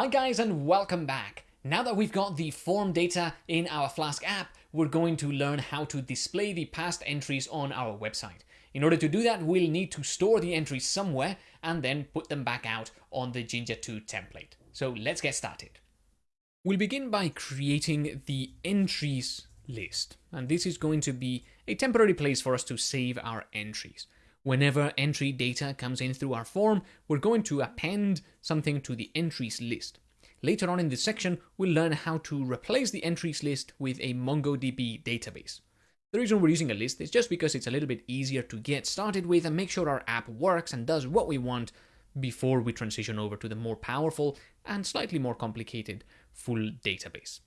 Hi guys and welcome back. Now that we've got the form data in our Flask app, we're going to learn how to display the past entries on our website. In order to do that, we'll need to store the entries somewhere and then put them back out on the Jinja 2 template. So let's get started. We'll begin by creating the entries list. And this is going to be a temporary place for us to save our entries. Whenever entry data comes in through our form, we're going to append something to the entries list. Later on in this section, we'll learn how to replace the entries list with a MongoDB database. The reason we're using a list is just because it's a little bit easier to get started with and make sure our app works and does what we want before we transition over to the more powerful and slightly more complicated full database.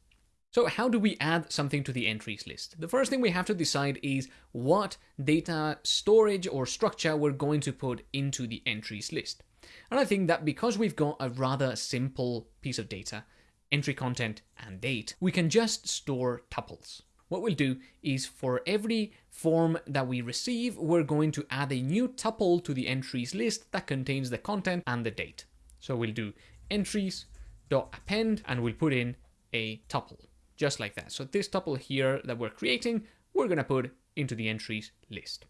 So how do we add something to the entries list? The first thing we have to decide is what data storage or structure we're going to put into the entries list. And I think that because we've got a rather simple piece of data, entry content and date, we can just store tuples. What we'll do is for every form that we receive, we're going to add a new tuple to the entries list that contains the content and the date. So we'll do entries.append and we'll put in a tuple just like that. So this tuple here that we're creating, we're going to put into the entries list.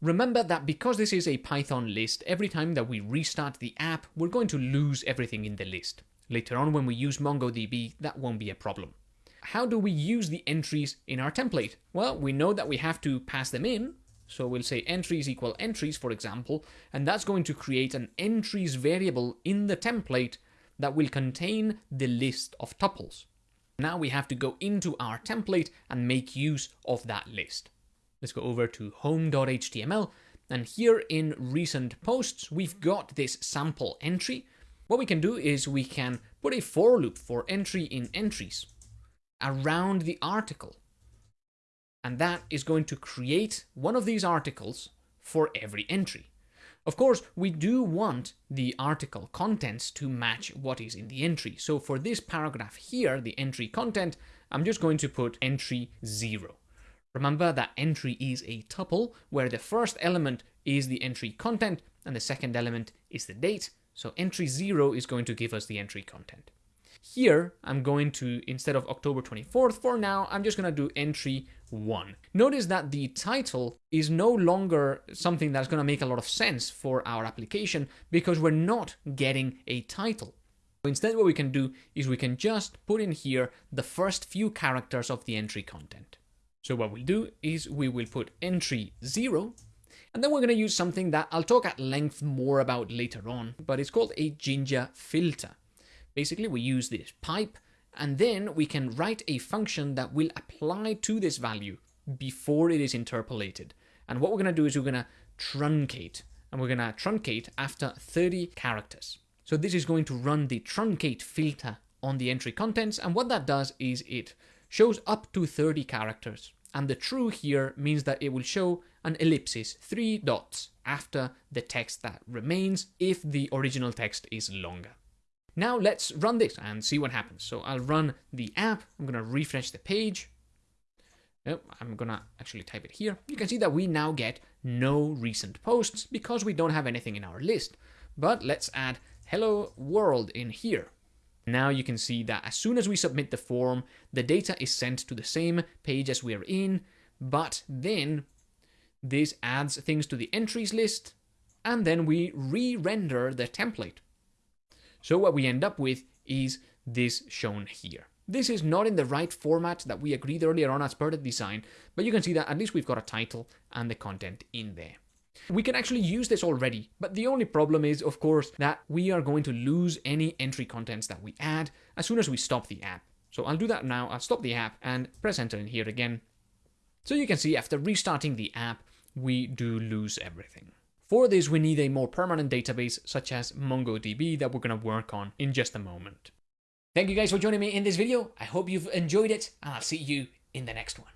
Remember that because this is a Python list, every time that we restart the app, we're going to lose everything in the list. Later on, when we use MongoDB, that won't be a problem. How do we use the entries in our template? Well, we know that we have to pass them in. So we'll say entries equal entries, for example, and that's going to create an entries variable in the template that will contain the list of tuples. Now we have to go into our template and make use of that list. Let's go over to home.html and here in recent posts, we've got this sample entry. What we can do is we can put a for loop for entry in entries around the article. And that is going to create one of these articles for every entry. Of course, we do want the article contents to match what is in the entry. So for this paragraph here, the entry content, I'm just going to put entry 0. Remember that entry is a tuple where the first element is the entry content and the second element is the date. So entry 0 is going to give us the entry content. Here, I'm going to, instead of October 24th for now, I'm just going to do entry 1. Notice that the title is no longer something that's going to make a lot of sense for our application because we're not getting a title. Instead, what we can do is we can just put in here the first few characters of the entry content. So what we'll do is we will put entry 0 and then we're going to use something that I'll talk at length more about later on, but it's called a Jinja filter. Basically, we use this pipe and then we can write a function that will apply to this value before it is interpolated. And what we're going to do is we're going to truncate and we're going to truncate after 30 characters. So this is going to run the truncate filter on the entry contents. And what that does is it shows up to 30 characters. And the true here means that it will show an ellipsis, three dots after the text that remains if the original text is longer. Now let's run this and see what happens. So I'll run the app. I'm going to refresh the page. I'm going to actually type it here. You can see that we now get no recent posts because we don't have anything in our list. But let's add hello world in here. Now you can see that as soon as we submit the form, the data is sent to the same page as we're in, but then this adds things to the entries list, and then we re-render the template. So what we end up with is this shown here. This is not in the right format that we agreed earlier on as per the design, but you can see that at least we've got a title and the content in there. We can actually use this already, but the only problem is, of course, that we are going to lose any entry contents that we add as soon as we stop the app. So I'll do that now. I'll stop the app and press enter in here again. So you can see after restarting the app, we do lose everything. For this, we need a more permanent database such as MongoDB that we're going to work on in just a moment. Thank you guys for joining me in this video. I hope you've enjoyed it and I'll see you in the next one.